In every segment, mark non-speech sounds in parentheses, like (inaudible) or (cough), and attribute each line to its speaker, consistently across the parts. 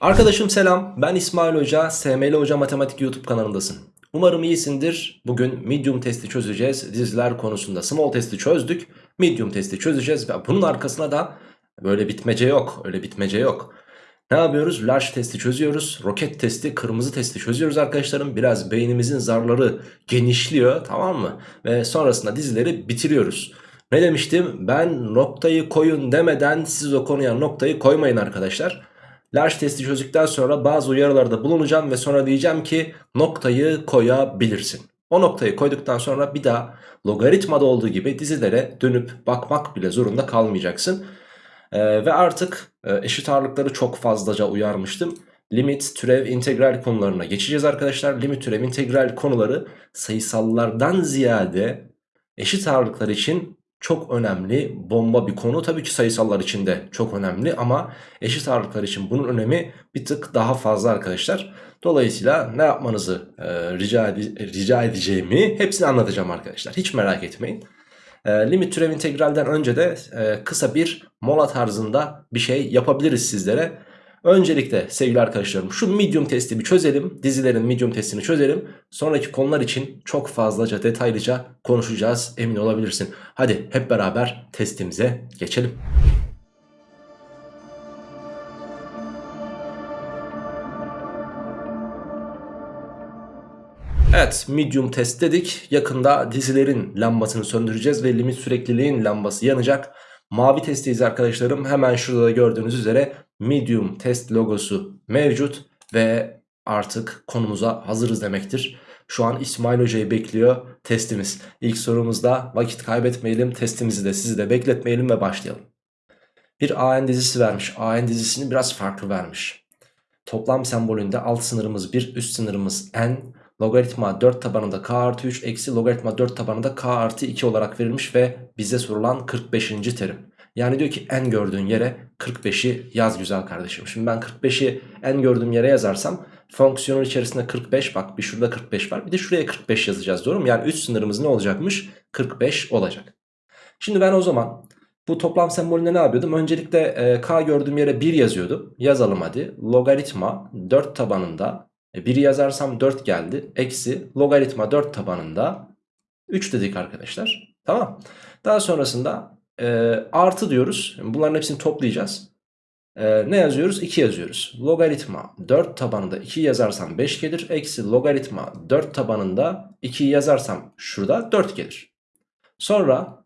Speaker 1: Arkadaşım selam ben İsmail Hoca SML Hoca Matematik YouTube kanalındasın. Umarım iyisindir. Bugün medium testi çözeceğiz diziler konusunda small testi çözdük medium testi çözeceğiz. Bunun arkasına da böyle bitmece yok öyle bitmece yok. Ne yapıyoruz? Large testi çözüyoruz roket testi kırmızı testi çözüyoruz arkadaşlarım. Biraz beynimizin zarları genişliyor tamam mı? Ve sonrasında dizileri bitiriyoruz. Ne demiştim? Ben noktayı koyun demeden siz o konuya noktayı koymayın arkadaşlar Large testi çözdükten sonra bazı uyarılarda bulunacağım ve sonra diyeceğim ki noktayı koyabilirsin. O noktayı koyduktan sonra bir daha logaritmada olduğu gibi dizilere dönüp bakmak bile zorunda kalmayacaksın. Ee, ve artık e, eşit ağırlıkları çok fazlaca uyarmıştım. Limit, türev, integral konularına geçeceğiz arkadaşlar. Limit, türev, integral konuları sayısallardan ziyade eşit ağırlıklar için çok önemli bomba bir konu. Tabii ki sayısallar için de çok önemli ama eşit ağırlıklar için bunun önemi bir tık daha fazla arkadaşlar. Dolayısıyla ne yapmanızı e, rica, rica edeceğimi hepsini anlatacağım arkadaşlar. Hiç merak etmeyin. E, limit türev integralden önce de e, kısa bir mola tarzında bir şey yapabiliriz sizlere. Öncelikle sevgili arkadaşlarım şu medium testi bir çözelim. Dizilerin medium testini çözelim. Sonraki konular için çok fazlaca detaylıca konuşacağız emin olabilirsin. Hadi hep beraber testimize geçelim. Evet medium test dedik. Yakında dizilerin lambasını söndüreceğiz ve limit sürekliliğin lambası yanacak. Mavi testiyiz arkadaşlarım. Hemen şurada da gördüğünüz üzere medium test logosu mevcut ve artık konumuza hazırız demektir. Şu an İsmail Hoca'yı bekliyor testimiz. İlk sorumuzda vakit kaybetmeyelim testimizi de sizi de bekletmeyelim ve başlayalım. Bir AN dizisi vermiş. AN dizisini biraz farklı vermiş. Toplam sembolünde alt sınırımız 1 üst sınırımız n logaritma 4 tabanında k artı 3 eksi logaritma 4 tabanında k artı 2 olarak verilmiş ve bize sorulan 45. terim. Yani diyor ki n gördüğün yere 45'i yaz güzel kardeşim. Şimdi ben 45'i n gördüğüm yere yazarsam fonksiyonun içerisinde 45 bak bir şurada 45 var bir de şuraya 45 yazacağız doğru mu? Yani üst sınırımız ne olacakmış? 45 olacak. Şimdi ben o zaman bu toplam sembolünde ne yapıyordum? Öncelikle e, k gördüğüm yere 1 yazıyordum. Yazalım hadi. Logaritma 4 tabanında e, 1 yazarsam 4 geldi. Eksi logaritma 4 tabanında 3 dedik arkadaşlar. Tamam. Daha sonrasında e, artı diyoruz. Bunların hepsini toplayacağız. E, ne yazıyoruz? 2 yazıyoruz. Logaritma 4 tabanında 2 yazarsam 5 gelir. Eksi logaritma 4 tabanında 2'yi yazarsam şurada 4 gelir. Sonra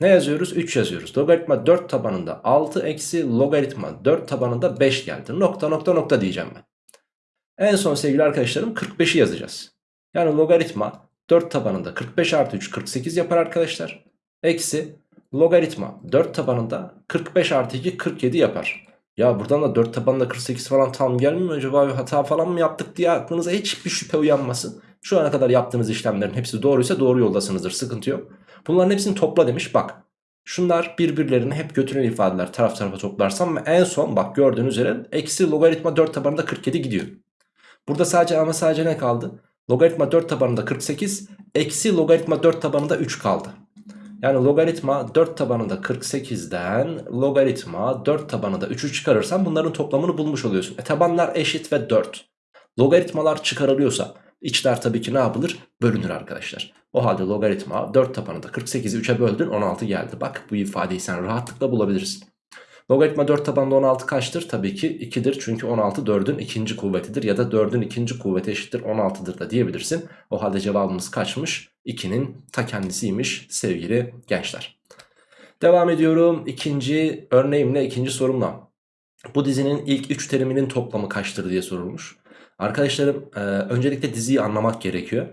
Speaker 1: ne yazıyoruz? 3 yazıyoruz. Logaritma 4 tabanında 6 eksi logaritma 4 tabanında 5 geldi. Nokta nokta nokta diyeceğim ben. En son sevgili arkadaşlarım 45'i yazacağız. Yani logaritma 4 tabanında 45 artı 3 48 yapar arkadaşlar. Eksi logaritma 4 tabanında 45 artı 2 47 yapar. Ya buradan da 4 tabanında 48 falan tam gelmiyor acaba bir hata falan mı yaptık diye aklınıza hiçbir şüphe uyanmasın. Şu ana kadar yaptığınız işlemlerin hepsi doğruysa doğru yoldasınızdır sıkıntı yok. Bunların hepsini topla demiş bak. Şunlar birbirlerini hep götüren ifadeler taraf tarafa toplarsam en son bak gördüğünüz üzere eksi logaritma 4 tabanında 47 gidiyor. Burada sadece ama sadece ne kaldı? Logaritma 4 tabanında 48 eksi logaritma 4 tabanında 3 kaldı. Yani logaritma 4 tabanında 48'den logaritma 4 tabanında 3'ü çıkarırsan bunların toplamını bulmuş oluyorsun. E tabanlar eşit ve 4. Logaritmalar çıkarılıyorsa içler tabii ki ne yapılır? Bölünür arkadaşlar. O halde logaritma 4 tabanında 48'i 3'e böldün 16 geldi. Bak bu ifadeyi sen rahatlıkla bulabilirsin. Logaritma 4 tabanında 16 kaçtır? Tabii ki 2'dir. Çünkü 16 4'ün ikinci kuvvetidir. Ya da 4'ün ikinci kuvveti eşittir 16'dır da diyebilirsin. O halde cevabımız kaçmış? 2'nin ta kendisiymiş sevgili gençler. Devam ediyorum. ikinci örneğimle, ikinci sorumla. Bu dizinin ilk 3 teriminin toplamı kaçtır diye sorulmuş. Arkadaşlarım e, öncelikle diziyi anlamak gerekiyor.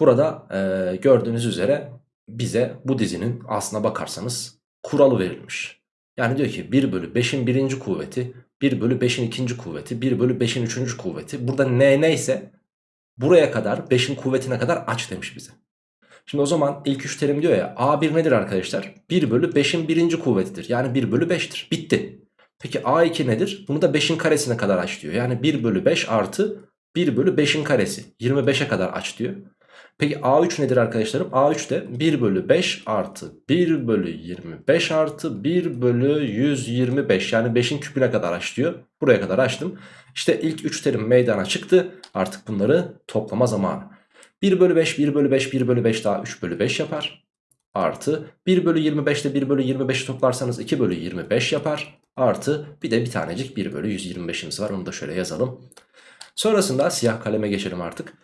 Speaker 1: Burada e, gördüğünüz üzere bize bu dizinin aslına bakarsanız kuralı verilmiş. Yani diyor ki 1 bölü 5'in birinci kuvveti 1 bölü 5'in ikinci kuvveti 1 bölü 5'in üçüncü kuvveti. Burada n neyse buraya kadar 5'in kuvvetine kadar aç demiş bize. Şimdi o zaman ilk üç terim diyor ya A1 nedir arkadaşlar? 1 bölü 5'in birinci kuvvetidir. Yani 1 bölü 5'tir. Bitti. Peki A2 nedir? Bunu da 5'in karesine kadar aç diyor. Yani 1 bölü 5 artı 1 bölü 5'in karesi. 25'e kadar aç diyor. Peki A3 nedir arkadaşlarım? A3 de 1 bölü 5 artı 1 bölü 25 artı 1 bölü 125 yani 5'in küpüne kadar aç diyor. Buraya kadar açtım. İşte ilk 3 terim meydana çıktı. Artık bunları toplama zamanı. 1 bölü 5, 1 bölü 5, 1 bölü 5 daha 3 bölü 5 yapar. Artı 1 bölü 25 ile 1 bölü 25'i toplarsanız 2 bölü 25 yapar. Artı bir de bir tanecik 1 bölü 125'imiz var. Onu da şöyle yazalım. Sonrasında siyah kaleme geçelim artık.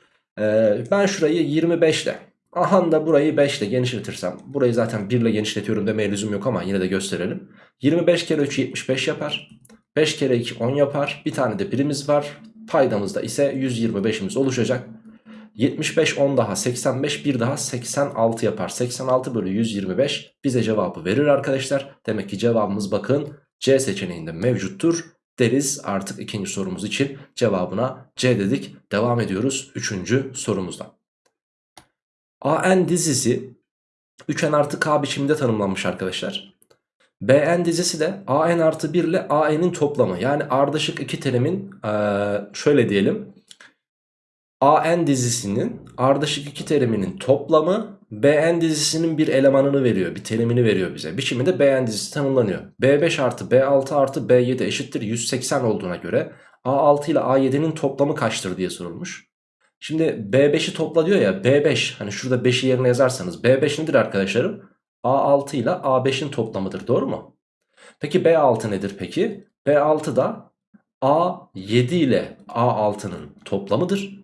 Speaker 1: Ee, ben şurayı 25 ile aha da burayı 5 ile genişletirsem burayı zaten 1 ile genişletiyorum demeye lüzum yok ama yine de gösterelim. 25 kere 3 75 yapar. 5 kere 2 10 yapar. Bir tane de birimiz var. Paydamızda ise 125'imiz oluşacak. 75 10 daha 85 bir daha 86 yapar. 86 bölü 125 bize cevabı verir arkadaşlar. Demek ki cevabımız bakın C seçeneğinde mevcuttur deriz artık ikinci sorumuz için cevabına C dedik. Devam ediyoruz üçüncü sorumuzda. AN dizisi 3N artı K biçiminde tanımlanmış arkadaşlar. BN dizisi de AN artı 1 ile AN'in toplamı. Yani ardışık iki terimin şöyle diyelim. AN dizisinin ardışık iki teriminin toplamı Bn dizisinin bir elemanını veriyor. Bir terimini veriyor bize. Biçiminde Bn dizisi tanımlanıyor. B5 artı B6 artı B7 eşittir 180 olduğuna göre A6 ile A7'nin toplamı kaçtır diye sorulmuş. Şimdi B5'i topla diyor ya B5 hani şurada 5'i yerine yazarsanız B5 nedir arkadaşlarım? A6 ile A5'in toplamıdır doğru mu? Peki B6 nedir peki? B6 da A7 ile A6'nın toplamıdır.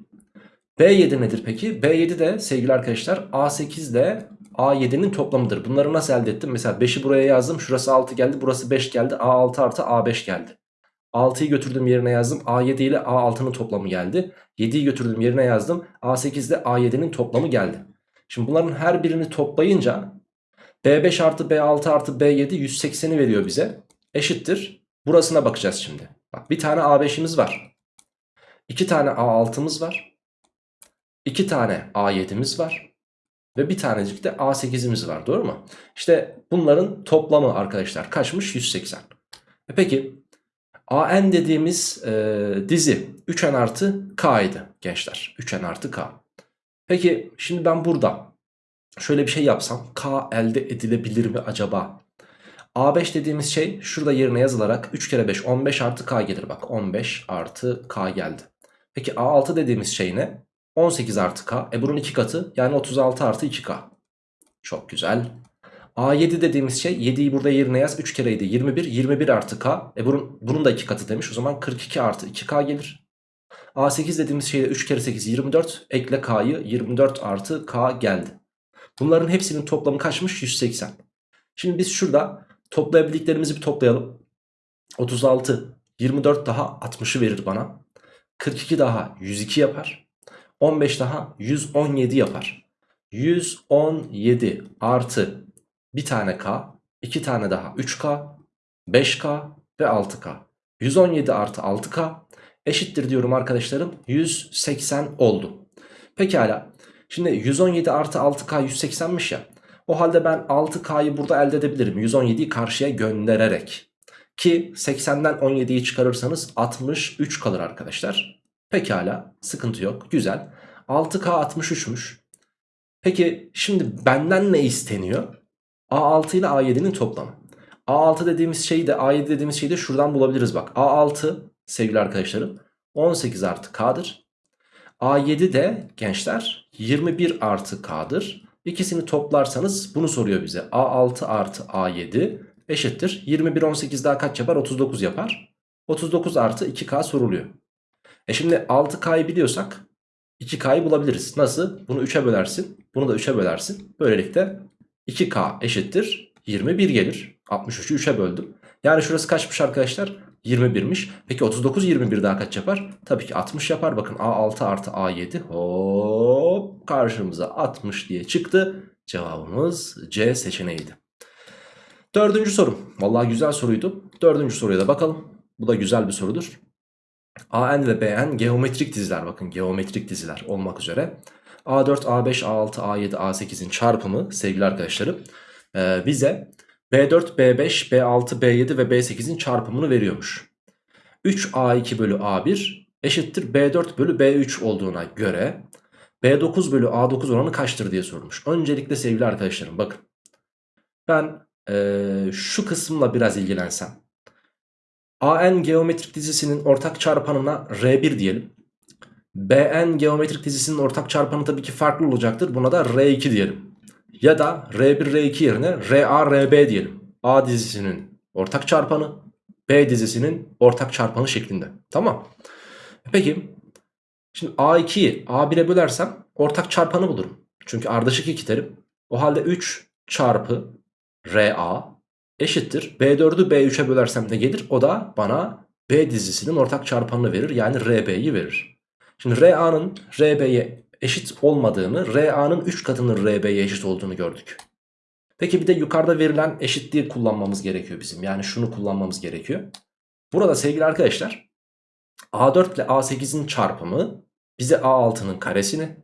Speaker 1: B7 nedir peki? B7 de sevgili arkadaşlar A8 ile A7'nin toplamıdır. Bunları nasıl elde ettim? Mesela 5'i buraya yazdım. Şurası 6 geldi. Burası 5 geldi. A6 artı A5 geldi. 6'yı götürdüm yerine yazdım. A7 ile A6'nın toplamı geldi. 7'yi götürdüm yerine yazdım. A8 ile A7'nin toplamı geldi. Şimdi bunların her birini toplayınca B5 artı B6 artı B7 180'i veriyor bize. Eşittir. Burasına bakacağız şimdi. Bak bir tane A5'imiz var. 2 tane A6'mız var. 2 tane A7'miz var. Ve bir tanecik de A8'imiz var doğru mu? İşte bunların toplamı arkadaşlar kaçmış? 180. E peki AN dediğimiz e, dizi 3N artı K idi gençler. 3N artı K. Peki şimdi ben burada şöyle bir şey yapsam K elde edilebilir mi acaba? A5 dediğimiz şey şurada yerine yazılarak 3 kere 5 15 artı K gelir bak 15 artı K geldi. Peki A6 dediğimiz şey ne? 18 artı k. E bunun 2 katı yani 36 artı 2k. Çok güzel. A7 dediğimiz şey 7'yi burada yerine yaz. 3 kere 7 21. 21 artı k. E bunun, bunun da 2 katı demiş. O zaman 42 artı 2k gelir. A8 dediğimiz şey de 3 kere 8 24. Ekle k'yı 24 artı k geldi. Bunların hepsinin toplamı kaçmış? 180. Şimdi biz şurada toplayabildiklerimizi bir toplayalım. 36 24 daha 60'ı verir bana. 42 daha 102 yapar. 15 daha 117 yapar. 117 artı bir tane k, iki tane daha 3k, 5k ve 6k. 117 artı 6k eşittir diyorum arkadaşlarım 180 oldu. Pekala şimdi 117 artı 6k 180'miş ya. O halde ben 6k'yı burada elde edebilirim 117'yi karşıya göndererek. Ki 80'den 17'yi çıkarırsanız 63 kalır arkadaşlar. Pekala sıkıntı yok güzel. 6K 63'müş. Peki şimdi benden ne isteniyor? A6 ile A7'nin toplamı. A6 dediğimiz şeyi de A7 dediğimiz şeyi de şuradan bulabiliriz bak. A6 sevgili arkadaşlarım 18 artı K'dır. A7 de gençler 21 artı K'dır. İkisini toplarsanız bunu soruyor bize. A6 artı A7 eşittir. 21 18 daha kaç yapar? 39 yapar. 39 artı 2K soruluyor. E şimdi 6K'yı biliyorsak 2K'yı bulabiliriz. Nasıl? Bunu 3'e bölersin. Bunu da 3'e bölersin. Böylelikle 2K eşittir 21 gelir. 63'ü 3'e böldüm. Yani şurası kaçmış arkadaşlar? 21'miş. Peki 39 21 daha kaç yapar? Tabii ki 60 yapar. Bakın A6 artı A7 hop karşımıza 60 diye çıktı. Cevabımız C seçeneğiydi. Dördüncü sorum. Vallahi güzel soruydu. Dördüncü soruya da bakalım. Bu da güzel bir sorudur. AN ve BN geometrik diziler bakın geometrik diziler olmak üzere. A4, A5, A6, A7, A8'in çarpımı sevgili arkadaşlarım e, bize B4, B5, B6, B7 ve B8'in çarpımını veriyormuş. 3A2 bölü A1 eşittir B4 bölü B3 olduğuna göre B9 bölü A9 oranı kaçtır diye sormuş. Öncelikle sevgili arkadaşlarım bakın. Ben ee, şu kısımla biraz ilgilensem. AN geometrik dizisinin ortak çarpanına R1 diyelim. BN geometrik dizisinin ortak çarpanı tabii ki farklı olacaktır. Buna da R2 diyelim. Ya da R1 R2 yerine RA RB diyelim. A dizisinin ortak çarpanı B dizisinin ortak çarpanı şeklinde. Tamam. Peki şimdi A2'yi A1'e bölersem ortak çarpanı bulurum. Çünkü ardışık iki terim. O halde 3 çarpı RA eşittir. B4'ü B3'e bölersem ne gelir? O da bana B dizisinin ortak çarpanını verir. Yani RB'yi verir. Şimdi RA'nın RB'ye eşit olmadığını, RA'nın 3 katının RB'ye eşit olduğunu gördük. Peki bir de yukarıda verilen eşitliği kullanmamız gerekiyor bizim. Yani şunu kullanmamız gerekiyor. Burada sevgili arkadaşlar A4 ile A8'in çarpımı bize A6'nın karesini,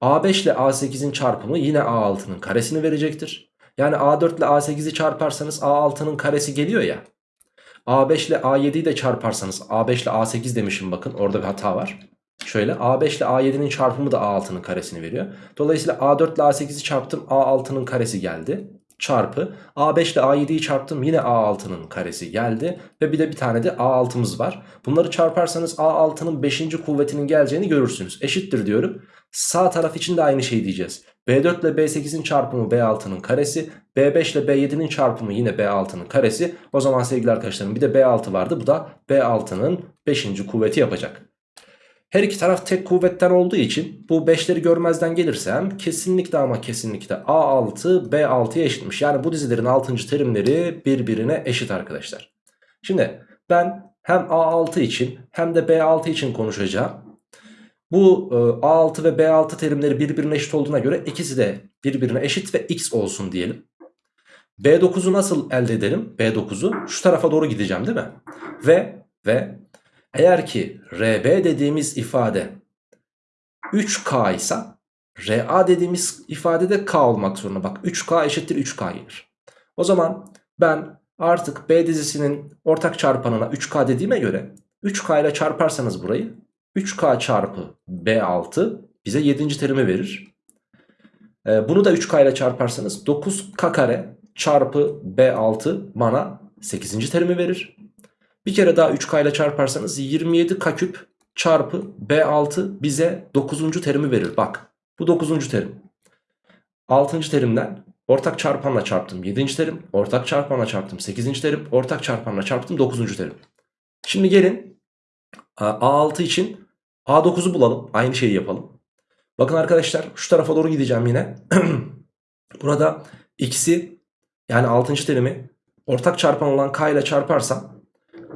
Speaker 1: A5 ile A8'in çarpımı yine A6'nın karesini verecektir. Yani A4 ile A8'i çarparsanız A6'nın karesi geliyor ya. A5 ile A7'yi de çarparsanız A5 ile A8 demişim bakın orada bir hata var. Şöyle A5 ile A7'nin çarpımı da A6'nın karesini veriyor. Dolayısıyla A4 ile A8'i çarptım A6'nın karesi geldi. Çarpı A5 ile A7'yi çarptım yine A6'nın karesi geldi. Ve bir de bir tane de A6'mız var. Bunları çarparsanız A6'nın 5. kuvvetinin geleceğini görürsünüz. Eşittir diyorum. Sağ taraf için de aynı şey diyeceğiz. B4 ile B8'in çarpımı B6'nın karesi. B5 ile B7'nin çarpımı yine B6'nın karesi. O zaman sevgili arkadaşlarım bir de B6 vardı. Bu da B6'nın 5. kuvveti yapacak. Her iki taraf tek kuvvetten olduğu için bu 5'leri görmezden gelirsem kesinlikle ama kesinlikle A6 B6'ya eşitmiş. Yani bu dizilerin 6. terimleri birbirine eşit arkadaşlar. Şimdi ben hem A6 için hem de B6 için konuşacağım. Bu e, A6 ve B6 terimleri birbirine eşit olduğuna göre ikisi de birbirine eşit ve x olsun diyelim. B9'u nasıl elde edelim? B9'u şu tarafa doğru gideceğim değil mi? Ve ve eğer ki RB dediğimiz ifade 3K ise RA dediğimiz ifade de K olmak zorunda. Bak 3K eşittir 3K gelir. O zaman ben artık B dizisinin ortak çarpanına 3K dediğime göre 3K ile çarparsanız burayı 3K çarpı B6 bize 7. terimi verir. Ee, bunu da 3K ile çarparsanız 9K kare çarpı B6 bana 8. terimi verir. Bir kere daha 3K ile çarparsanız 27K küp çarpı B6 bize 9. terimi verir. Bak bu 9. terim. 6. terimden ortak çarpanla çarptım 7. terim. Ortak çarpanla çarptım 8. terim. Ortak çarpanla çarptım 9. terim. Şimdi gelin A6 için A9'u bulalım. Aynı şeyi yapalım. Bakın arkadaşlar şu tarafa doğru gideceğim yine. (clears throat) Burada x'i yani 6. terimi ortak çarpan olan k ile çarparsam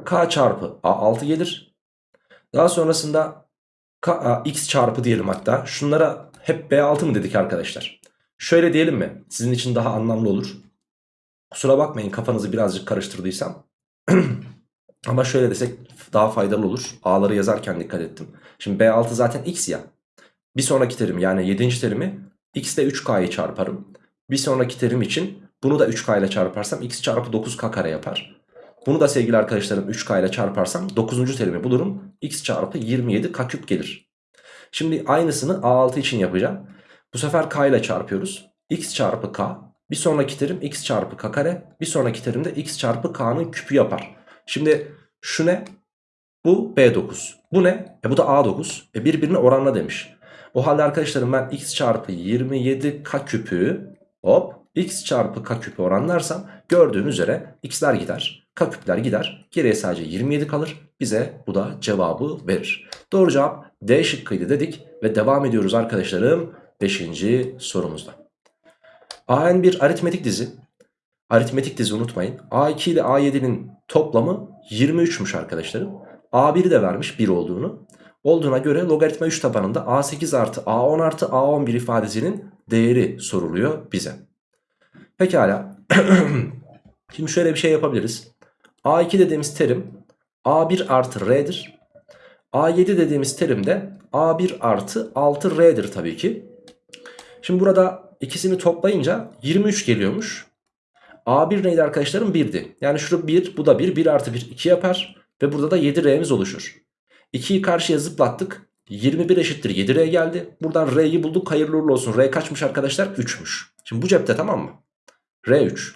Speaker 1: k çarpı a6 gelir. Daha sonrasında k, a, x çarpı diyelim hatta. Şunlara hep b6 mı dedik arkadaşlar? Şöyle diyelim mi? Sizin için daha anlamlı olur. Kusura bakmayın kafanızı birazcık karıştırdıysam. (clears throat) Ama şöyle desek daha faydalı olur. A'ları yazarken dikkat ettim. Şimdi B6 zaten x ya. Bir sonraki terim yani 7. terimi x ile 3k'yı çarparım. Bir sonraki terim için bunu da 3k ile çarparsam x çarpı 9k kare yapar. Bunu da sevgili arkadaşlarım 3k ile çarparsam 9. terimi bulurum. x çarpı 27 k küp gelir. Şimdi aynısını A6 için yapacağım. Bu sefer k ile çarpıyoruz. x çarpı k. Bir sonraki terim x çarpı k kare. Bir sonraki terimde x çarpı k'nın küpü yapar. Şimdi şu ne? Bu B9. Bu ne? E bu da A9. E birbirine oranla demiş. O halde arkadaşlarım ben x çarpı 27k küpü hop x çarpı k küpü oranlarsam gördüğünüz üzere x'ler gider. K küpler gider. Geriye sadece 27 kalır. Bize bu da cevabı verir. Doğru cevap D şıkkıydı dedik ve devam ediyoruz arkadaşlarım 5. sorumuzda. AN bir aritmetik dizi. Aritmetik dizi unutmayın. A2 ile A7'nin toplamı 23'müş arkadaşlarım. A1'i de vermiş 1 olduğunu. Olduğuna göre logaritma 3 tabanında A8 artı A10 artı A11 ifadesinin değeri soruluyor bize. Pekala. (clears throat) Şimdi şöyle bir şey yapabiliriz. A2 dediğimiz terim A1 artı R'dir. A7 dediğimiz terim de A1 artı 6R'dir tabii ki. Şimdi burada ikisini toplayınca 23 geliyormuş. A1 neydi arkadaşlarım? 1'di. Yani şurada 1 bu da 1. 1 artı 1 2 yapar. Ve burada da 7R'miz oluşur. 2'yi karşıya zıplattık. 21 eşittir 7R geldi. Buradan R'yi bulduk hayırlı uğurlu olsun. R kaçmış arkadaşlar? 3'müş. Şimdi bu cepte tamam mı? R3.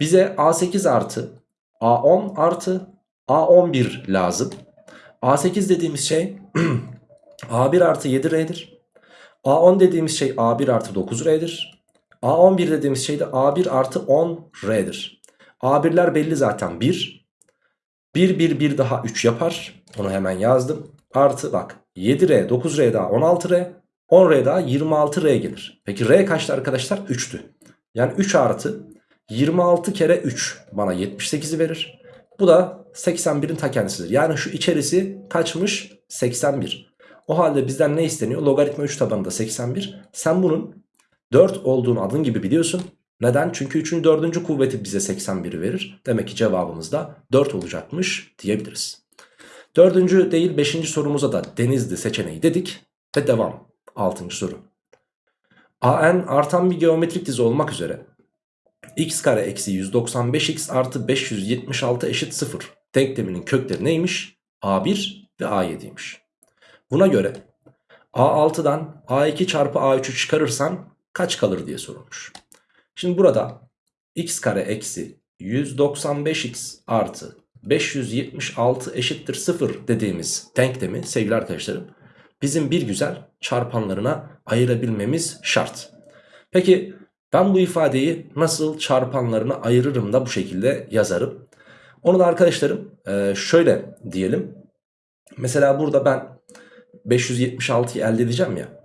Speaker 1: Bize A8 artı A10 artı A11 lazım. A8 dediğimiz şey (clears throat) A1 artı 7R'dir. A10 dediğimiz şey A1 artı 9R'dir. A11 dediğimiz şey de A1 artı 10R'dir. A1'ler belli zaten 1. 1 1 1 daha 3 yapar. Onu hemen yazdım. Artı bak 7R 9R daha 16R 10R daha 26R gelir. Peki R kaçtı arkadaşlar? 3'tü. Yani 3 artı 26 kere 3 bana 78'i verir. Bu da 81'in ta kendisidir. Yani şu içerisi kaçmış? 81. O halde bizden ne isteniyor? Logaritma 3 tabanında 81. Sen bunun 4 olduğunu adın gibi biliyorsun. Neden? Çünkü 3'ün 4. kuvveti bize 81'i verir. Demek ki cevabımız da 4 olacakmış diyebiliriz. Dördüncü değil 5. sorumuza da denizli seçeneği dedik. Ve devam. 6. soru. AN artan bir geometrik dizi olmak üzere x kare eksi 195x artı 576 eşit 0 denkleminin kökleri neymiş? A1 ve A7'ymiş. Buna göre A6'dan A2 çarpı A3'ü çıkarırsan kaç kalır diye sorulmuş. Şimdi burada x kare eksi 195x artı 576 eşittir 0 dediğimiz denklemi sevgili arkadaşlarım bizim bir güzel çarpanlarına ayırabilmemiz şart. Peki ben bu ifadeyi nasıl çarpanlarına ayırırım da bu şekilde yazarım. Onu da arkadaşlarım şöyle diyelim. Mesela burada ben 576'yı elde edeceğim ya.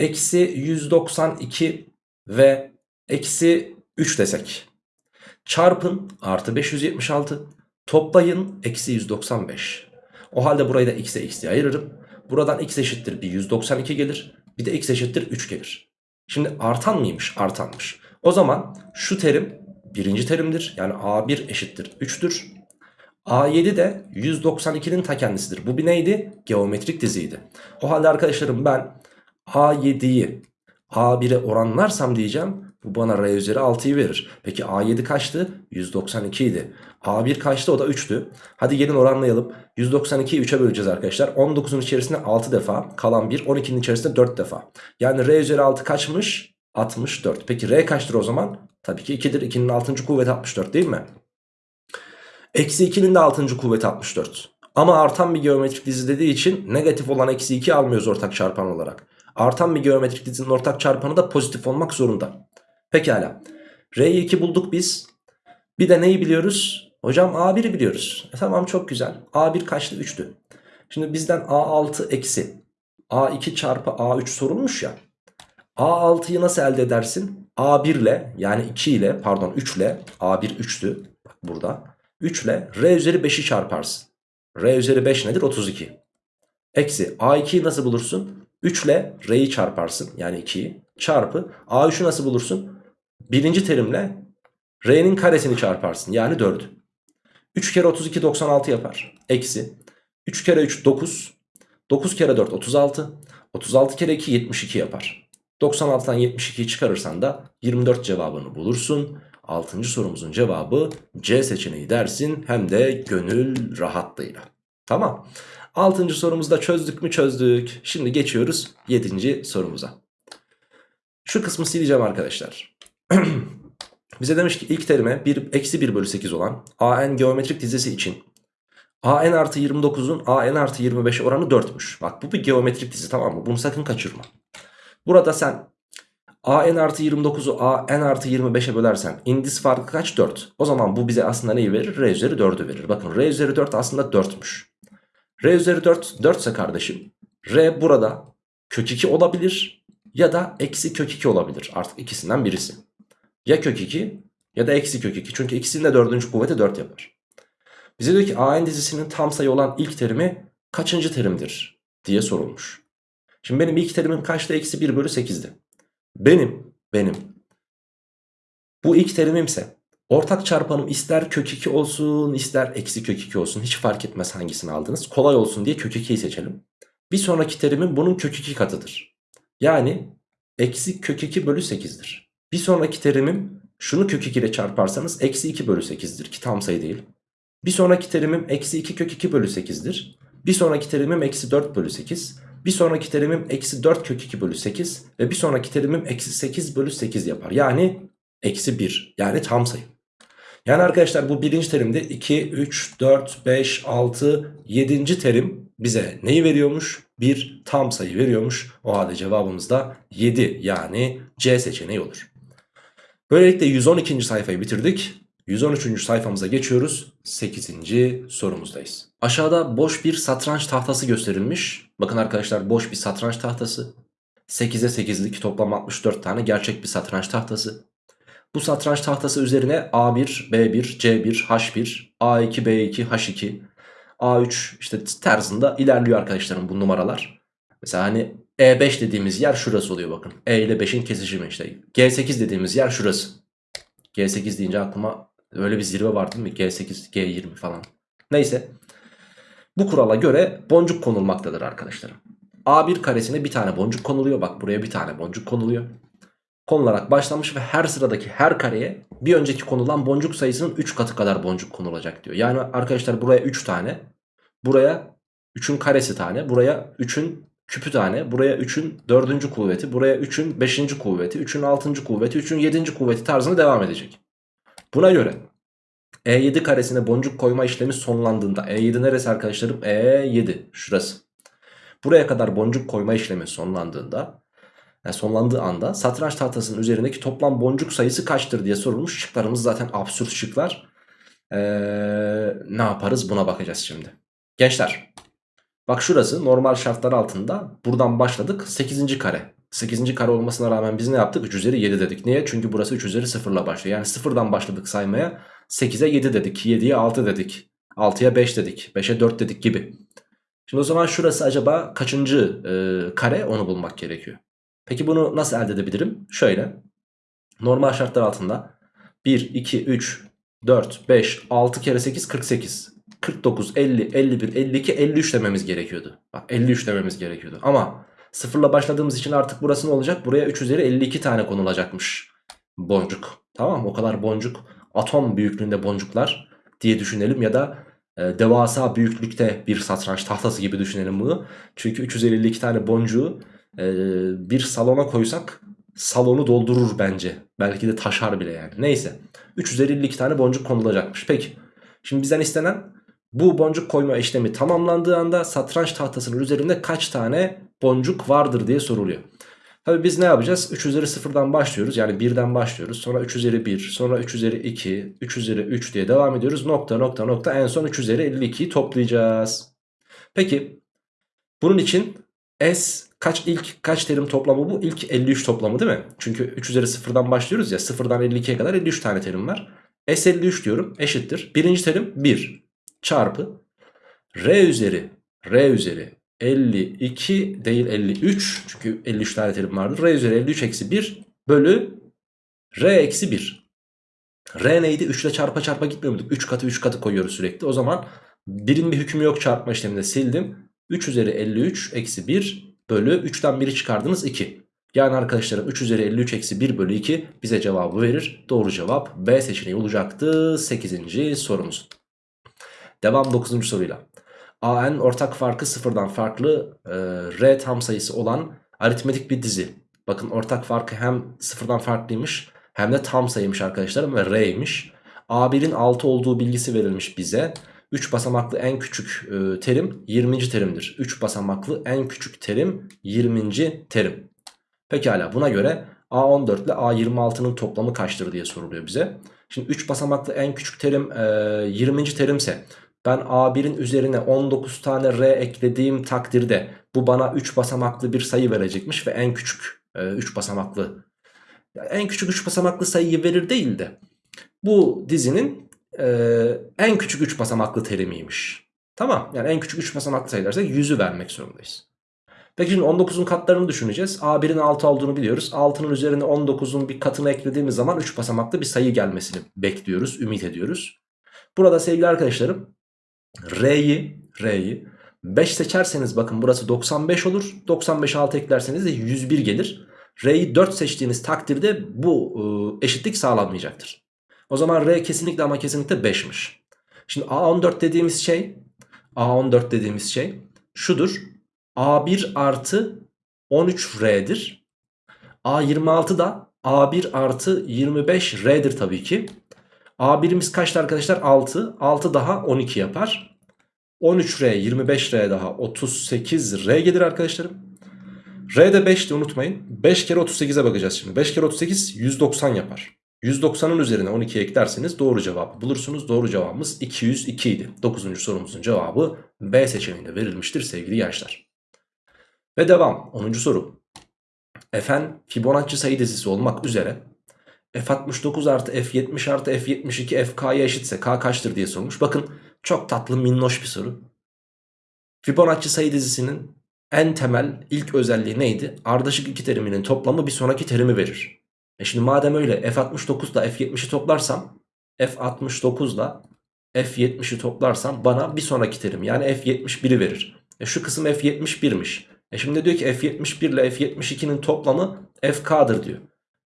Speaker 1: Eksi 192 ve eksi 3 desek. Çarpın artı 576 toplayın eksi 195. O halde burayı da x'e x'e ayırırım. Buradan x eşittir bir 192 gelir. Bir de x eşittir 3 gelir. Şimdi artan mıymış? Artanmış. O zaman şu terim birinci terimdir. Yani a1 eşittir 3'tür. A7 de 192'nin ta kendisidir. Bu bir neydi? Geometrik diziydi. O halde arkadaşlarım ben A7'yi A1'e oranlarsam diyeceğim bu bana R üzeri 6'yı verir. Peki A7 kaçtı? 192 idi. A1 kaçtı? O da 3'tü. Hadi gelin oranlayalım. 192'yi 3'e böleceğiz arkadaşlar. 19'un içerisinde 6 defa. Kalan 1. 12'nin içerisinde 4 defa. Yani R üzeri 6 kaçmış? 64. Peki R kaçtır o zaman? Tabii ki 2'dir. 2'nin 6. kuvveti 64 değil mi? Eksi 2'nin de 6. kuvveti 64. Ama artan bir geometrik dizi dediği için negatif olan eksi 2 almıyoruz ortak çarpan olarak. Artan bir geometrik dizinin ortak çarpanı da pozitif olmak zorunda. Pekala. R'yi 2 bulduk biz. Bir de neyi biliyoruz? Hocam A1'i biliyoruz. E tamam çok güzel. A1 kaçtı? 3'tü. Şimdi bizden A6 eksi A2 çarpı A3 sorulmuş ya. A6'yı nasıl elde edersin? A1 ile yani 2 ile pardon 3 ile A1 3'tü. Bak burada. 3 ile R üzeri 5'i çarparsın. R üzeri 5 nedir? 32. Eksi A2'yi nasıl bulursun? 3 ile R'yi çarparsın. Yani 2'yi. Çarpı A3'ü nasıl bulursun? Birinci terimle R'nin karesini çarparsın. Yani 4'ü. 3 kere 32 96 yapar. Eksi. 3 kere 3 9. 9 kere 4 36. 36 kere 2 72 yapar. 96'dan 72'yi çıkarırsan da 24 cevabını bulursun. 6. sorumuzun cevabı C seçeneği dersin hem de gönül rahatlığıyla. Tamam. 6. sorumuzu da çözdük mü çözdük. Şimdi geçiyoruz 7. sorumuza. Şu kısmı sileceğim arkadaşlar. (clears throat) Bize demiş ki ilk terime 1, eksi 1 bölü 8 olan AN geometrik dizisi için AN artı 29'un AN artı 25 oranı 4'müş. Bak bu bir geometrik dizi tamam mı? Bunu sakın kaçırma. Burada sen AN artı 29'u AN artı 25'e bölersen indis farkı kaç? 4. O zaman bu bize aslında neyi verir? R üzeri 4'ü verir. Bakın R üzeri 4 aslında 4'müş. R üzeri 4 4 ise kardeşim R burada kök 2 olabilir ya da eksi kök 2 olabilir. Artık ikisinden birisi. Ya kök 2 ya da eksi kök 2. Çünkü ikisinin de dördüncü kuvveti 4 yapar. Bize diyor ki AN dizisinin tam sayı olan ilk terimi kaçıncı terimdir diye sorulmuş. Şimdi benim ilk terimim kaçtı? Eksi 1 bölü 8'di. Benim, benim. Bu ilk terimimse ortak çarpanım ister kök 2 olsun ister eksi kök 2 olsun. Hiç fark etmez hangisini aldınız. Kolay olsun diye kök 2'yi seçelim. Bir sonraki terimim bunun kök 2 katıdır. Yani eksi kök 2 bölü 8'dir. Bir sonraki terimim şunu kök 2 ile çarparsanız eksi 2 bölü 8'dir ki tam sayı değil. Bir sonraki terimim eksi 2 kök 2 bölü 8'dir. Bir sonraki terimim eksi 4 bölü 8. Bir sonraki terimim eksi 4 kök 2 bölü 8. Ve bir sonraki terimim eksi 8 bölü 8 yapar. Yani eksi 1. Yani tam sayı. Yani arkadaşlar bu birinci terimde 2, 3, 4, 5, 6, 7. terim bize neyi veriyormuş? Bir tam sayı veriyormuş. O halde cevabımız da 7 yani C seçeneği olur. Böylelikle 112. sayfayı bitirdik. 113. sayfamıza geçiyoruz. 8. sorumuzdayız. Aşağıda boş bir satranç tahtası gösterilmiş. Bakın arkadaşlar boş bir satranç tahtası. 8'e 8'lik toplam 64 tane gerçek bir satranç tahtası. Bu satranç tahtası üzerine A1, B1, C1, H1, A2, B2, H2, A3 işte tarzında ilerliyor arkadaşlarım bu numaralar. Mesela hani E5 dediğimiz yer şurası oluyor bakın. E ile 5'in kesişimi işte. G8 dediğimiz yer şurası. G8 deyince aklıma öyle bir zirve var değil mi? G8, G20 falan. Neyse. Bu kurala göre boncuk konulmaktadır arkadaşlarım. A1 karesine bir tane boncuk konuluyor. Bak buraya bir tane boncuk konuluyor konularak başlamış ve her sıradaki her kareye bir önceki konulan boncuk sayısının 3 katı kadar boncuk konulacak diyor. Yani arkadaşlar buraya 3 tane, buraya 3'ün karesi tane, buraya 3'ün küpü tane, buraya 3'ün 4. kuvveti, buraya 3'ün 5. kuvveti, 3'ün 6. kuvveti, 3'ün 7. kuvveti tarzında devam edecek. Buna göre E7 karesine boncuk koyma işlemi sonlandığında E7 neresi arkadaşlarım? E7 şurası. Buraya kadar boncuk koyma işlemi sonlandığında yani sonlandığı anda satranç tahtasının üzerindeki toplam boncuk sayısı kaçtır diye sorulmuş. Şıklarımız zaten absürt şıklar. Ee, ne yaparız buna bakacağız şimdi. Gençler bak şurası normal şartlar altında buradan başladık 8. kare. 8. kare olmasına rağmen biz ne yaptık? 3 üzeri 7 dedik. Niye? Çünkü burası 3 üzeri 0 ile başlıyor. Yani 0'dan başladık saymaya. 8'e 7 dedik. 7'ye 6 dedik. 6'ya 5 dedik. 5'e 4 dedik gibi. Şimdi o zaman şurası acaba kaçıncı e, kare onu bulmak gerekiyor. Peki bunu nasıl elde edebilirim? Şöyle. Normal şartlar altında 1, 2, 3, 4, 5, 6 kere 8, 48. 49, 50, 51, 52, 53 dememiz gerekiyordu. Bak 53 dememiz gerekiyordu. Ama sıfırla başladığımız için artık burası ne olacak? Buraya 3 üzeri 52 tane konulacakmış. Boncuk. Tamam O kadar boncuk. Atom büyüklüğünde boncuklar diye düşünelim ya da e, devasa büyüklükte bir satranç tahtası gibi düşünelim bunu. Çünkü 3 üzeri 52 tane boncuğu ee, bir salona koysak salonu doldurur bence. Belki de taşar bile yani. Neyse. 3 üzeri 52 tane boncuk konulacakmış. Peki. Şimdi bizden istenen bu boncuk koyma işlemi tamamlandığı anda satranç tahtasının üzerinde kaç tane boncuk vardır diye soruluyor. Tabi biz ne yapacağız? 3 üzeri 0'dan başlıyoruz. Yani 1'den başlıyoruz. Sonra 3 üzeri 1. Sonra 3 üzeri 2. 3 üzeri 3 diye devam ediyoruz. Nokta nokta nokta. En son 3 üzeri 52'yi toplayacağız. Peki. Bunun için S kaç ilk kaç terim toplamı bu? İlk 53 toplamı değil mi? Çünkü 3 üzeri 0'dan başlıyoruz ya 0'dan 52'ye kadar 53 tane terim var. S 53 diyorum eşittir. Birinci terim 1 çarpı R üzeri R üzeri 52 değil 53 çünkü 53 tane terim vardır. R üzeri 53 eksi 1 bölü R eksi 1. R neydi? 3 ile çarpa çarpa gitmiyor muyduk? 3 katı 3 katı koyuyoruz sürekli. O zaman birin bir hükmü yok çarpma işleminde sildim. 3 üzeri 53 eksi 1 bölü 3'ten 1'i çıkardınız 2. Yani arkadaşlarım 3 üzeri 53 eksi 1 bölü 2 bize cevabı verir. Doğru cevap B seçeneği olacaktı 8. sorumuz. Devam 9. soruyla. AN ortak farkı sıfırdan farklı e, R tam sayısı olan aritmetik bir dizi. Bakın ortak farkı hem sıfırdan farklıymış hem de tam sayıymış arkadaşlarım ve R'ymiş. A1'in 6 olduğu bilgisi verilmiş bize. 3 basamaklı en küçük e, terim 20. terimdir. 3 basamaklı en küçük terim 20. terim. Pekala buna göre A14 ile A26'nın toplamı kaçtır diye soruluyor bize. Şimdi 3 basamaklı en küçük terim e, 20. terimse ben A1'in üzerine 19 tane R eklediğim takdirde bu bana 3 basamaklı bir sayı verecekmiş ve en küçük e, 3 basamaklı en küçük 3 basamaklı sayıyı verir değil de bu dizinin e, en küçük 3 basamaklı terimiymiş. Tamam yani en küçük 3 basamaklı sayılarsa 100'ü vermek zorundayız. Peki şimdi 19'un katlarını düşüneceğiz. A1'in 6 olduğunu biliyoruz. 6'nın üzerine 19'un bir katını eklediğimiz zaman 3 basamaklı bir sayı gelmesini bekliyoruz, ümit ediyoruz. Burada sevgili arkadaşlarım R'yi R'yi 5 seçerseniz bakın burası 95 olur. 95 6 eklerseniz de 101 gelir. R'yi 4 seçtiğiniz takdirde bu eşitlik sağlanmayacaktır. O zaman R kesinlikle ama kesinlikle 5'miş. Şimdi A14 dediğimiz şey A14 dediğimiz şey şudur. A1 artı 13R'dir. A26 da A1 artı 25R'dir tabii ki. A1'imiz kaçtı arkadaşlar? 6. 6 daha 12 yapar. 13R 25R daha 38R gelir arkadaşlarım. R de 5'ti unutmayın. 5 kere 38'e bakacağız şimdi. 5 kere 38 190 yapar. 190'ın üzerine 12 eklerseniz doğru cevabı bulursunuz. Doğru cevabımız 202 idi. 9. sorumuzun cevabı B seçeneğinde verilmiştir sevgili gençler. Ve devam. 10. soru. Fn Fibonacci sayı dizisi olmak üzere F69 artı F70 artı F72 FK'ya eşitse K kaçtır diye sormuş. Bakın çok tatlı minnoş bir soru. Fibonacci sayı dizisinin en temel ilk özelliği neydi? Ardışık iki teriminin toplamı bir sonraki terimi verir. E şimdi madem öyle F69 ile F70'i toplarsam F69 ile F70'i toplarsam bana bir sonraki terim yani F71'i verir. E şu kısım F71'miş. E şimdi diyor ki F71 ile F72'nin toplamı FK'dır diyor.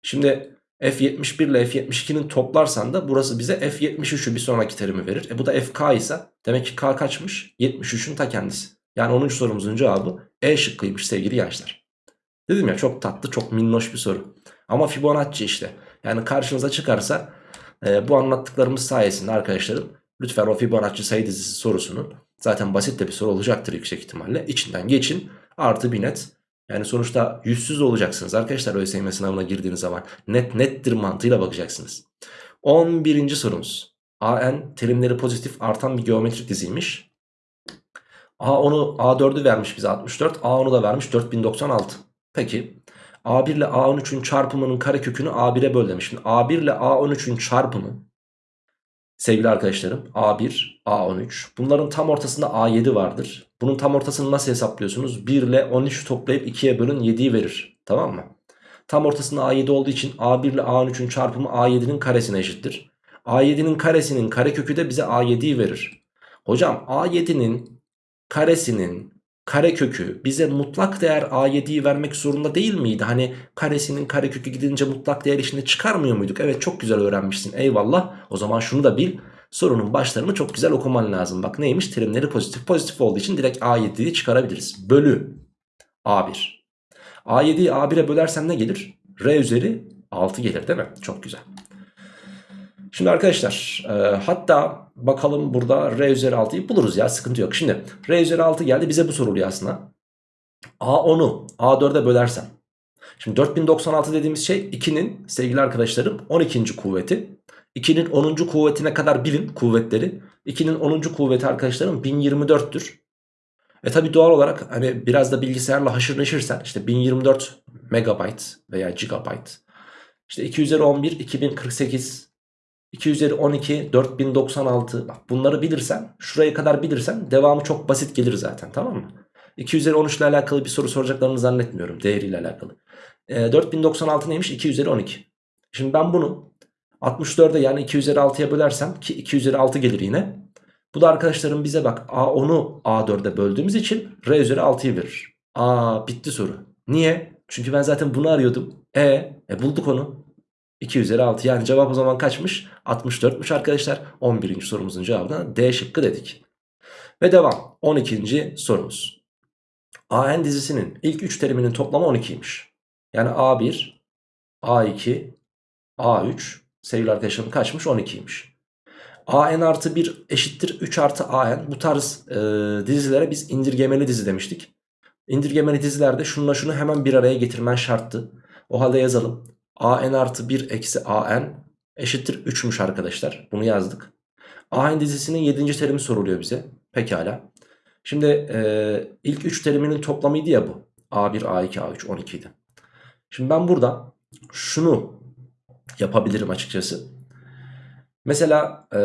Speaker 1: Şimdi F71 ile F72'nin toplarsan da burası bize F73'ü bir sonraki terimi verir. E bu da FK ise demek ki K kaçmış? 73'ün ta kendisi. Yani 10. sorumuzun cevabı E şıkkıymış sevgili gençler. Dedim ya çok tatlı çok minnoş bir soru. Ama Fibonacci işte. Yani karşınıza çıkarsa e, bu anlattıklarımız sayesinde arkadaşlarım lütfen o Fibonacci sayı dizisi sorusunun zaten basit de bir soru olacaktır yüksek ihtimalle. içinden geçin artı bir net yani sonuçta yüzsüz olacaksınız arkadaşlar ÖSYM sınavına girdiğiniz zaman. Net nettir mantığıyla bakacaksınız. 11. sorumuz. AN terimleri pozitif artan bir geometrik diziymiş. A10'u A4'ü vermiş bize 64. A10'u da vermiş 4096. Peki A1 ile A13'ün çarpımının karekökünü A1'e böl demiş. Şimdi A1 ile A13'ün çarpımı sevgili arkadaşlarım A1, A13 bunların tam ortasında A7 vardır. Bunun tam ortasını nasıl hesaplıyorsunuz? 1 ile 13 toplayıp 2'ye bölün 7'yi verir. Tamam mı? Tam ortasında A7 olduğu için A1 ile A13'ün çarpımı A7'nin karesine eşittir. A7'nin karesinin karekökü de bize A7'yi verir. Hocam A7'nin karesinin karekökü bize mutlak değer A7'yi vermek zorunda değil miydi? Hani karesinin karekökü gidince mutlak değer işini çıkarmıyor muyduk? Evet çok güzel öğrenmişsin eyvallah. O zaman şunu da bil. Sorunun başlarını çok güzel okuman lazım. Bak neymiş? Terimleri pozitif. Pozitif olduğu için direkt A7'yi çıkarabiliriz. Bölü A1. A7'yi A1'e bölersen ne gelir? R üzeri 6 gelir değil mi? Çok güzel. Şimdi arkadaşlar e, hatta bakalım burada R üzeri 6'yı buluruz ya sıkıntı yok. Şimdi R üzeri 6 geldi bize bu soruluyor aslında. A10'u A4'e bölersem. Şimdi 4096 dediğimiz şey 2'nin sevgili arkadaşlarım 12. kuvveti. 2'nin 10. kuvvetine kadar bilin kuvvetleri. 2'nin 10. kuvveti arkadaşlarım 1024'tür. E tabi doğal olarak hani biraz da bilgisayarla haşır neşirsen işte 1024 megabyte veya gigabyte. İşte 2 üzeri 11 2048 2 üzeri 12 4096 bak bunları bilirsen şuraya kadar bilirsen devamı çok basit gelir zaten tamam mı? 2 üzeri 13 ile alakalı bir soru soracaklarını zannetmiyorum değeriyle alakalı. E, 4096 neymiş 2 üzeri 12. Şimdi ben bunu 64'e yani 2 üzeri 6'ya bölersem ki 2 üzeri 6 gelir yine. Bu da arkadaşlarım bize bak A10'u A4'e böldüğümüz için R üzeri 6'yı verir. Aa bitti soru. Niye? Çünkü ben zaten bunu arıyordum. E, e bulduk onu. 2 üzeri 6 yani cevap o zaman kaçmış? 64'müş arkadaşlar. 11. sorumuzun cevabına D şıkkı dedik. Ve devam. 12. sorumuz. AN dizisinin ilk 3 teriminin toplamı 12'ymiş. Yani A1, A2, A3 sevgili arkadaşlarım kaçmış? 12'ymiş. AN artı 1 eşittir 3 artı AN. Bu tarz e, dizilere biz indirgemeli dizi demiştik. İndirgemeli dizilerde şununla şunu hemen bir araya getirmen şarttı. O halde yazalım. AN artı 1 eksi AN eşittir 3'müş arkadaşlar. Bunu yazdık. AN dizisinin 7. terimi soruluyor bize. Pekala. Şimdi e, ilk 3 teriminin toplamıydı ya bu. A1, A2, A3, 12 idi. Şimdi ben burada şunu yapabilirim açıkçası. Mesela e,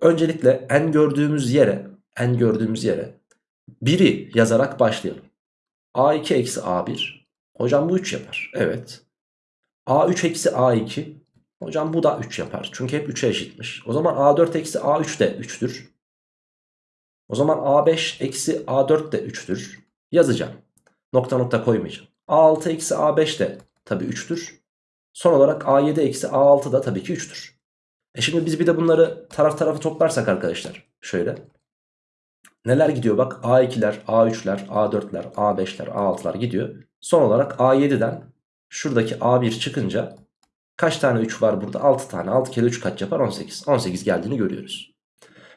Speaker 1: öncelikle en gördüğümüz yere en gördüğümüz yere 1'i yazarak başlayalım. A2 eksi A1. Hocam bu 3 yapar. Evet. A3 eksi A2. Hocam bu da 3 yapar. Çünkü hep 3'e eşitmiş. O zaman A4 eksi A3 de 3'tür. O zaman A5 eksi A4 de 3'tür. Yazacağım. Nokta nokta koymayacağım. A6 eksi A5 de tabii 3'tür. Son olarak A7 eksi A6 da tabii ki 3'tür. E şimdi biz bir de bunları taraf tarafa toplarsak arkadaşlar. Şöyle. neler gidiyor bak A2'ler, A3'ler, A4'ler, A5'ler, A6'lar gidiyor. Son olarak A7'den şuradaki A1 çıkınca kaç tane 3 var burada? 6 tane. 6 kere 3 kaç yapar? 18. 18 geldiğini görüyoruz.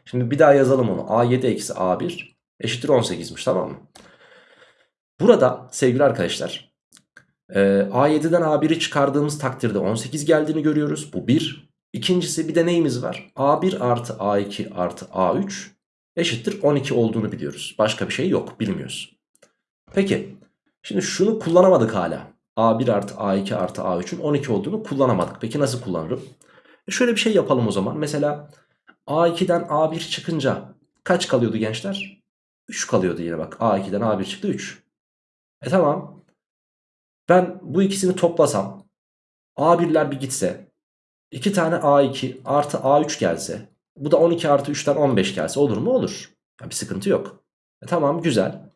Speaker 1: Şimdi bir daha yazalım onu. A7 eksi A1 eşittir 18'miş tamam mı? Burada sevgili arkadaşlar e, A7'den A1'i çıkardığımız takdirde 18 geldiğini görüyoruz. Bu 1. İkincisi bir de neyimiz var? A1 artı A2 artı A3 eşittir 12 olduğunu biliyoruz. Başka bir şey yok bilmiyoruz. Peki şimdi şunu kullanamadık hala. A1 artı A2 artı A3'ün 12 olduğunu kullanamadık. Peki nasıl kullanırım? E şöyle bir şey yapalım o zaman. Mesela A2'den A1 çıkınca kaç kalıyordu gençler? 3 kalıyordu yine bak. A2'den A1 çıktı 3. E tamam. Ben bu ikisini toplasam A1'ler bir gitse 2 tane A2 artı A3 gelse bu da 12 artı 3'ten 15 gelse olur mu? Olur. Ya bir sıkıntı yok. E tamam güzel.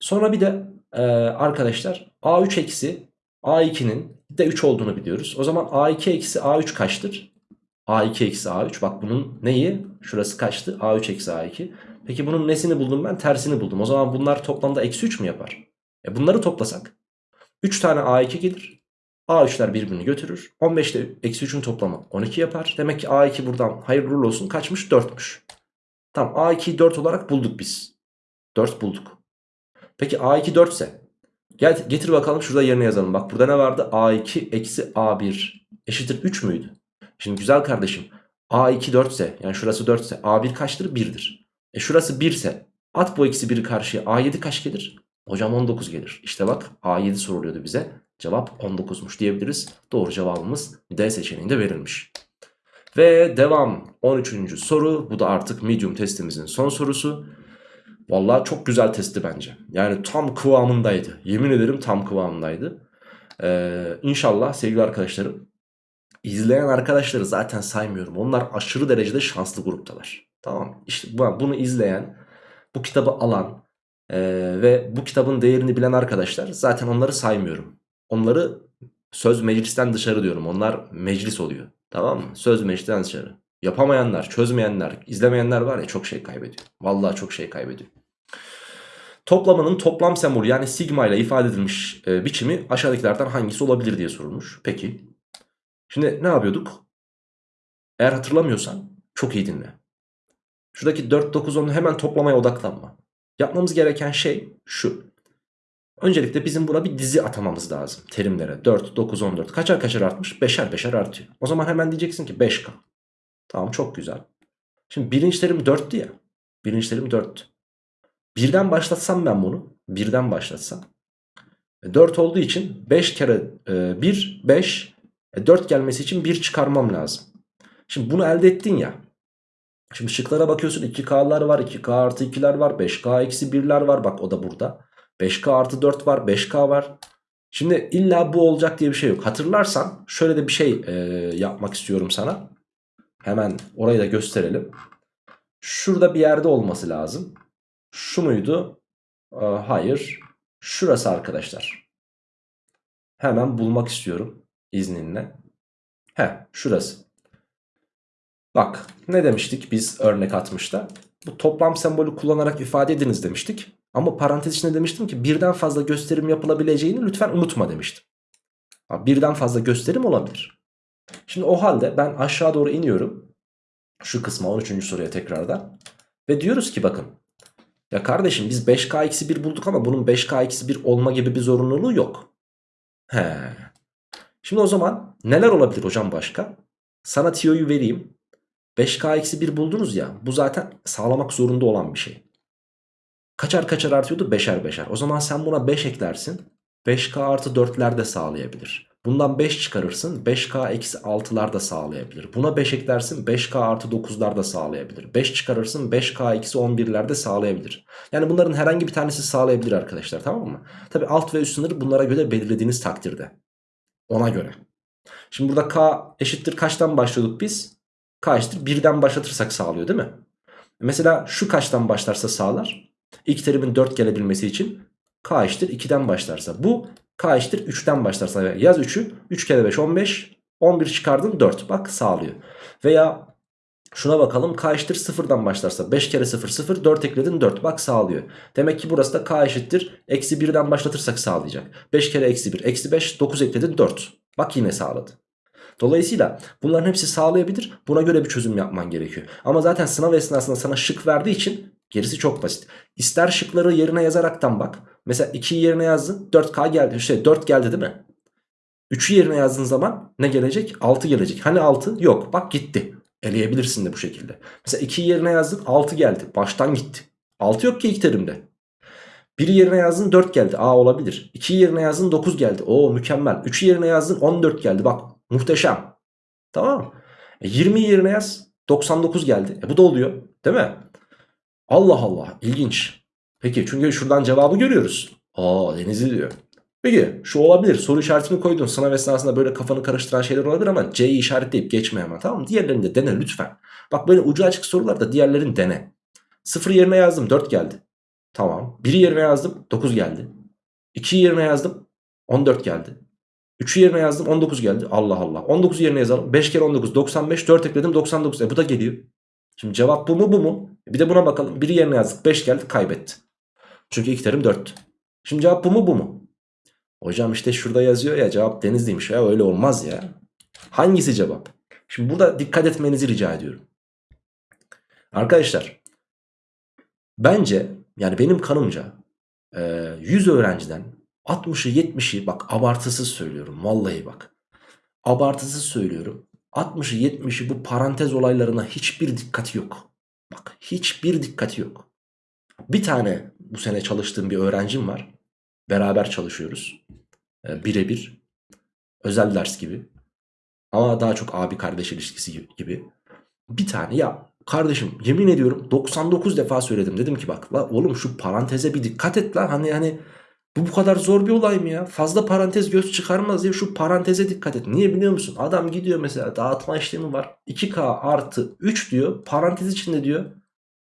Speaker 1: Sonra bir de e, arkadaşlar A3 eksi A2'nin de 3 olduğunu biliyoruz. O zaman A2 eksi A3 kaçtır? A2 eksi A3 bak bunun neyi? Şurası kaçtı? A3 eksi A2. Peki bunun nesini buldum ben? Tersini buldum. O zaman bunlar toplamda eksi 3 mü yapar? E bunları toplasak 3 tane A2 gelir. A3'ler birbirini götürür. 15 ile eksi 3'ün toplamı 12 yapar. Demek ki A2 buradan hayırlı olsun kaçmış? 4'müş. Tamam A2'yi 4 olarak bulduk biz. 4 bulduk. Peki A2 4 ise gel, getir bakalım şurada yerine yazalım. Bak burada ne vardı? A2 eksi A1 eşittir 3 müydü? Şimdi güzel kardeşim A2 4 ise yani şurası 4 ise A1 kaçtır? 1'dir. E şurası 1 ise at bu eksi 1'i karşıya A7 kaç gelir? Hocam 19 gelir. İşte bak A7 soruluyordu bize. Cevap 19'muş diyebiliriz. Doğru cevabımız D seçeneğinde verilmiş. Ve devam 13. soru. Bu da artık medium testimizin son sorusu. Vallahi çok güzel testi bence. Yani tam kıvamındaydı. Yemin ederim tam kıvamındaydı. Ee, inşallah sevgili arkadaşlarım izleyen arkadaşları zaten saymıyorum. Onlar aşırı derecede şanslı gruptalar. Tamam İşte bunu izleyen, bu kitabı alan e, ve bu kitabın değerini bilen arkadaşlar zaten onları saymıyorum. Onları söz meclisten dışarı diyorum. Onlar meclis oluyor. Tamam mı? Söz meclisten dışarı. Yapamayanlar, çözmeyenler, izlemeyenler var ya çok şey kaybediyor. Vallahi çok şey kaybediyor. Toplamanın toplam sembolü yani sigma ile ifade edilmiş e, biçimi aşağıdakilerden hangisi olabilir diye sorulmuş. Peki. Şimdi ne yapıyorduk? Eğer hatırlamıyorsan çok iyi dinle. Şuradaki 4, 9, 10'u hemen toplamaya odaklanma. Yapmamız gereken şey şu. Öncelikle bizim buna bir dizi atamamız lazım terimlere. 4, 9, 14 kaçar kaçar artmış? Beşer beşer artıyor. O zaman hemen diyeceksin ki 5K. Tamam çok güzel. Şimdi birinci terim 4'tü ya. Birinci terim 4'tü. Birden başlatsam ben bunu. Birden başlatsam. 4 e, olduğu için 5 kere 1 5. 4 gelmesi için 1 çıkarmam lazım. Şimdi bunu elde ettin ya. Şimdi şıklara bakıyorsun 2K'lar var 2K artı 2'ler var 5K eksi 1'ler var bak o da burada. 5K artı 4 var 5K var. Şimdi illa bu olacak diye bir şey yok. Hatırlarsan şöyle de bir şey e, yapmak istiyorum sana. Hemen orayı da gösterelim. Şurada bir yerde olması lazım. Şu muydu? E, hayır. Şurası arkadaşlar. Hemen bulmak istiyorum izninle. He şurası. Bak ne demiştik biz örnek atmışta. Bu toplam sembolü kullanarak ifade ediniz demiştik. Ama parantez içinde demiştim ki birden fazla gösterim yapılabileceğini lütfen unutma demiştim. Birden fazla gösterim olabilir. Şimdi o halde ben aşağı doğru iniyorum. Şu kısma 13. soruya tekrardan. Ve diyoruz ki bakın. Ya kardeşim biz 5K eksi 1 bulduk ama bunun 5K eksi 1 olma gibi bir zorunluluğu yok. He. Şimdi o zaman neler olabilir hocam başka? Sana tiyoyu vereyim. 5K eksi 1 buldunuz ya bu zaten sağlamak zorunda olan bir şey. Kaçar kaçar artıyordu? Beşer beşer. O zaman sen buna 5 eklersin. 5K artı 4'ler de sağlayabilir. Bundan 5 çıkarırsın 5K eksi 6'lar da sağlayabilir. Buna 5 eklersin 5K artı 9'lar da sağlayabilir. 5 çıkarırsın 5K eksi 11'ler de sağlayabilir. Yani bunların herhangi bir tanesi sağlayabilir arkadaşlar tamam mı? Tabi alt ve üst sınırı bunlara göre belirlediğiniz takdirde. Ona göre. Şimdi burada K eşittir kaçtan başlıyorduk biz? K eşittir 1'den başlatırsak sağlıyor değil mi? Mesela şu kaçtan başlarsa sağlar? İlk terimin 4 gelebilmesi için k eşittir 2'den başlarsa. Bu k eşittir 3'ten başlarsa. Yaz 3'ü 3 kere 5 15. 11 çıkardın 4 bak sağlıyor. Veya Şuna bakalım k eşittir sıfırdan başlarsa 5 kere 0 0 4 ekledin 4 bak sağlıyor. Demek ki burası da k eşittir eksi 1'den başlatırsak sağlayacak. 5 kere eksi 1 eksi 5 9 ekledin 4 bak yine sağladı. Dolayısıyla bunların hepsi sağlayabilir buna göre bir çözüm yapman gerekiyor. Ama zaten sınav esnasında sana şık verdiği için gerisi çok basit. İster şıkları yerine yazaraktan bak. Mesela 2'yi yerine yazdın 4k geldi işte 4 geldi değil mi? 3'ü yerine yazdığın zaman ne gelecek? 6 gelecek. Hani 6? Yok. Bak gitti. Eleyebilirsin de bu şekilde. Mesela 2'yi yerine yazdın 6 geldi. Baştan gitti. 6 yok ki ilk terimde. 1'i yerine yazdın 4 geldi. Aa olabilir. 2'yi yerine yazdın 9 geldi. Oo mükemmel. 3'ü yerine yazdın 14 geldi. Bak muhteşem. Tamam? E, 20'yi yerine yaz 99 geldi. E bu da oluyor. Değil mi? Allah Allah ilginç. Peki çünkü şuradan cevabı görüyoruz. Aa Denizli diyor. Peki şu olabilir soru işaretini koydun sınav esnasında böyle kafanı karıştıran şeyler olabilir ama C'yi işaretleyip geçme hemen tamam? Diğerlerini de dene lütfen. Bak böyle ucu açık sorularda diğerlerini dene. 0 yerine yazdım 4 geldi. Tamam. 1'i yerine yazdım 9 geldi. 2'yi yerine yazdım 14 geldi. 3'ü yerine yazdım 19 geldi. Allah Allah. 19 yerine yazalım. 5 kere 19 95 4 ekledim 99. E bu da geliyor. Şimdi cevap bu mu bu mu? E bir de buna bakalım. 1'i yerine yazdık 5 geldi kaybetti. Çünkü ilk terim 4. Şimdi cevap bu mu bu mu? Hocam işte şurada yazıyor ya cevap Denizli'ymiş ya öyle olmaz ya. Hangisi cevap? Şimdi burada dikkat etmenizi rica ediyorum. Arkadaşlar bence yani benim kanımca 100 öğrenciden 60'ı 70'i bak abartısız söylüyorum vallahi bak. Abartısız söylüyorum. 60'ı 70'i bu parantez olaylarına hiçbir dikkati yok. Bak hiçbir dikkati yok. Bir tane bu sene çalıştığım bir öğrencim var. Beraber çalışıyoruz. E, birebir. Özel ders gibi. Ama daha çok abi kardeş ilişkisi gibi. Bir tane ya kardeşim yemin ediyorum 99 defa söyledim. Dedim ki bak la oğlum şu paranteze bir dikkat et lan. Hani hani bu bu kadar zor bir olay mı ya? Fazla parantez göz çıkarmaz diye şu paranteze dikkat et. Niye biliyor musun? Adam gidiyor mesela dağıtma işlemi var. 2K artı 3 diyor. Parantez içinde diyor.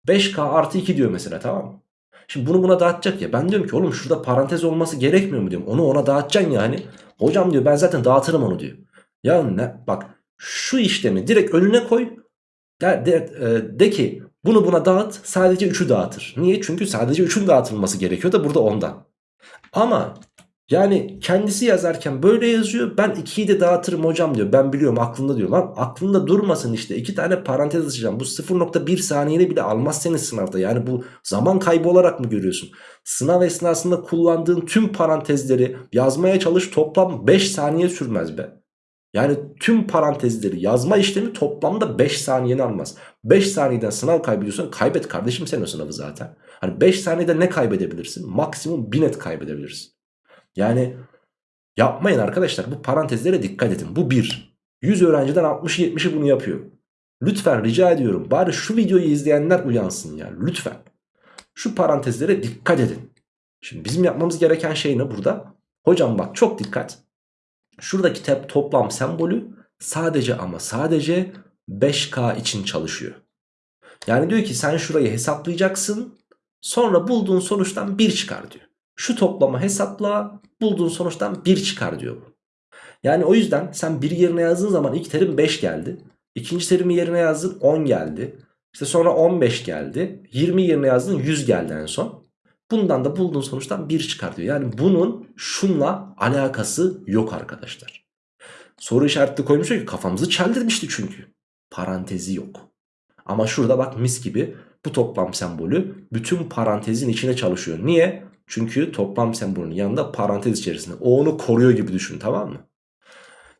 Speaker 1: 5K artı 2 diyor mesela tamam mı? Şimdi bunu buna dağıtacak ya. Ben diyorum ki oğlum şurada parantez olması gerekmiyor mu diyorum. Onu ona dağıtacaksın yani. Hocam diyor ben zaten dağıtırım onu diyor. Ya ne bak şu işlemi direkt önüne koy. De, de, de ki bunu buna dağıt sadece 3'ü dağıtır. Niye? Çünkü sadece 3'ün dağıtılması gerekiyor da burada ondan. Ama yani kendisi yazarken böyle yazıyor. Ben 2'yi de dağıtırım hocam diyor. Ben biliyorum aklında diyor. Lan aklında durmasın işte. 2 tane parantez açacağım. Bu 0.1 saniyede bile almaz seni sınavda. Yani bu zaman kaybı olarak mı görüyorsun? Sınav esnasında kullandığın tüm parantezleri yazmaya çalış. Toplam 5 saniye sürmez be. Yani tüm parantezleri yazma işlemi toplamda 5 saniyeni almaz. 5 saniyeden sınav kaybediyorsan kaybet kardeşim sen o sınavı zaten. Hani 5 saniyede ne kaybedebilirsin? Maksimum 1000 net kaybedebilirsin. Yani yapmayın arkadaşlar bu parantezlere dikkat edin. Bu bir. 100 öğrenciden 60-70'i bunu yapıyor. Lütfen rica ediyorum bari şu videoyu izleyenler uyansın ya lütfen. Şu parantezlere dikkat edin. Şimdi bizim yapmamız gereken şey ne burada? Hocam bak çok dikkat. Şuradaki tep toplam sembolü sadece ama sadece 5K için çalışıyor. Yani diyor ki sen şurayı hesaplayacaksın. Sonra bulduğun sonuçtan 1 çıkar diyor. Şu toplamı hesapla bulduğun sonuçtan 1 çıkar diyor bu. Yani o yüzden sen 1 yerine yazdığın zaman ilk terim 5 geldi. İkinci terimi yerine yazdın 10 geldi. İşte sonra 15 geldi. 20 yerine yazdın 100 geldi en son. Bundan da bulduğun sonuçtan 1 çıkar diyor. Yani bunun şunla alakası yok arkadaşlar. Soru işaretli koymuş ki kafamızı çeldirmişti çünkü. Parantezi yok. Ama şurada bak mis gibi bu toplam sembolü bütün parantezin içine çalışıyor. Niye? Çünkü toplam sembolünün yanında parantez içerisinde. O onu koruyor gibi düşün tamam mı?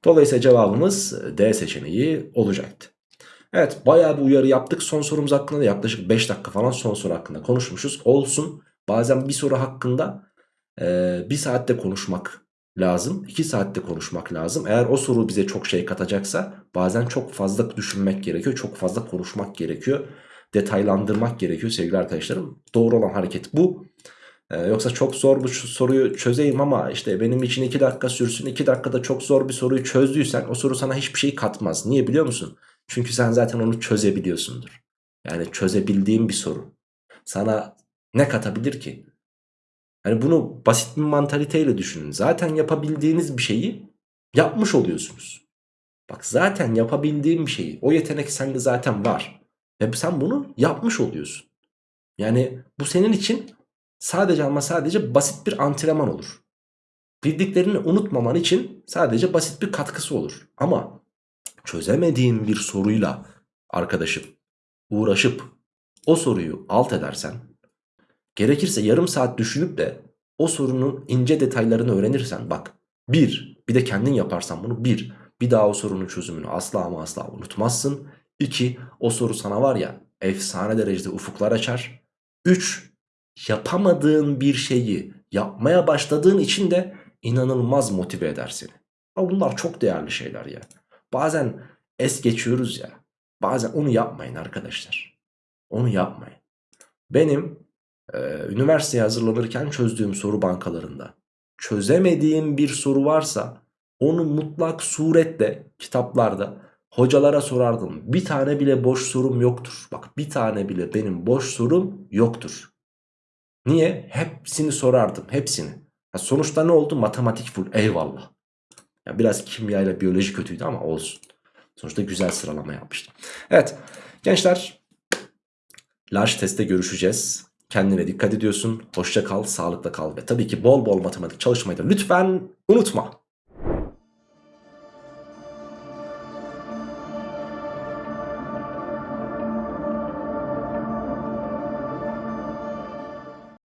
Speaker 1: Dolayısıyla cevabımız D seçeneği olacaktı. Evet bayağı bir uyarı yaptık. Son sorumuz hakkında da yaklaşık 5 dakika falan son soru hakkında konuşmuşuz. Olsun bazen bir soru hakkında e, bir saatte konuşmak lazım. 2 saatte konuşmak lazım. Eğer o soru bize çok şey katacaksa bazen çok fazla düşünmek gerekiyor. Çok fazla konuşmak gerekiyor. Detaylandırmak gerekiyor sevgili arkadaşlarım. Doğru olan hareket bu. Ee, yoksa çok zor bu soruyu çözeyim ama işte benim için 2 dakika sürsün 2 dakikada çok zor bir soruyu çözdüysen o soru sana hiçbir şey katmaz. Niye biliyor musun? Çünkü sen zaten onu çözebiliyorsundur. Yani çözebildiğin bir soru. Sana ne katabilir ki? Hani bunu basit bir mantaliteyle düşünün. Zaten yapabildiğiniz bir şeyi yapmış oluyorsunuz. Bak zaten yapabildiğin bir şeyi o yetenek sende zaten var. Ve sen bunu yapmış oluyorsun. Yani bu senin için sadece ama sadece basit bir antrenman olur. Bildiklerini unutmaman için sadece basit bir katkısı olur. Ama çözemediğin bir soruyla arkadaşım uğraşıp o soruyu alt edersen gerekirse yarım saat düşünüp de o sorunun ince detaylarını öğrenirsen bak bir bir de kendin yaparsan bunu bir bir daha o sorunun çözümünü asla ama asla unutmazsın. 2 o soru sana var ya efsane derecede ufuklar açar. 3 yapamadığın bir şeyi yapmaya başladığın için de inanılmaz motive eder seni. Ama bunlar çok değerli şeyler ya. Bazen es geçiyoruz ya. Bazen onu yapmayın arkadaşlar. Onu yapmayın. Benim e, üniversiteye hazırlanırken çözdüğüm soru bankalarında çözemediğim bir soru varsa onu mutlak suretle kitaplarda hocalara sorardım. Bir tane bile boş sorum yoktur. Bak bir tane bile benim boş sorum yoktur. Niye? Hepsini sorardım. Hepsini. Ha sonuçta ne oldu? Matematik full. Eyvallah. Ya biraz kimya ile biyoloji kötüydü ama olsun. Sonuçta güzel sıralama yapmıştım. Evet gençler large testte görüşeceğiz. Kendine dikkat ediyorsun. Hoşça kal, sağlıkla kal ve tabii ki bol bol matematik çalışmayı da lütfen unutma.